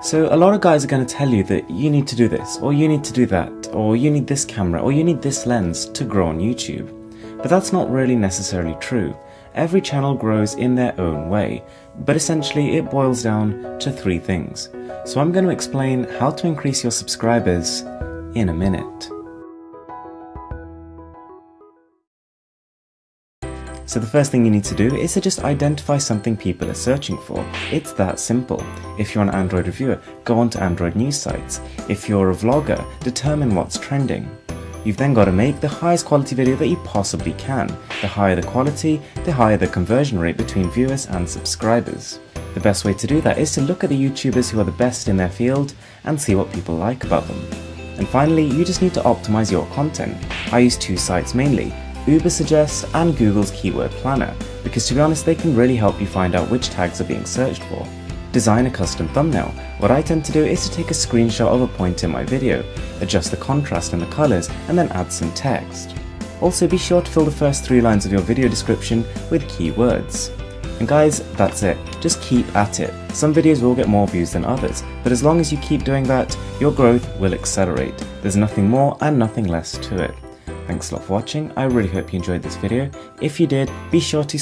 So a lot of guys are going to tell you that you need to do this, or you need to do that, or you need this camera, or you need this lens to grow on YouTube. But that's not really necessarily true. Every channel grows in their own way, but essentially it boils down to three things. So I'm going to explain how to increase your subscribers in a minute. So the first thing you need to do is to just identify something people are searching for. It's that simple. If you're an Android reviewer, go onto Android news sites. If you're a vlogger, determine what's trending. You've then got to make the highest quality video that you possibly can. The higher the quality, the higher the conversion rate between viewers and subscribers. The best way to do that is to look at the YouTubers who are the best in their field and see what people like about them. And finally, you just need to optimize your content. I use two sites mainly, Ubersuggest and Google's Keyword Planner, because to be honest they can really help you find out which tags are being searched for. Design a custom thumbnail. What I tend to do is to take a screenshot of a point in my video, adjust the contrast and the colours, and then add some text. Also be sure to fill the first three lines of your video description with keywords. And guys, that's it. Just keep at it. Some videos will get more views than others, but as long as you keep doing that, your growth will accelerate. There's nothing more and nothing less to it. Thanks a lot for watching, I really hope you enjoyed this video. If you did, be sure to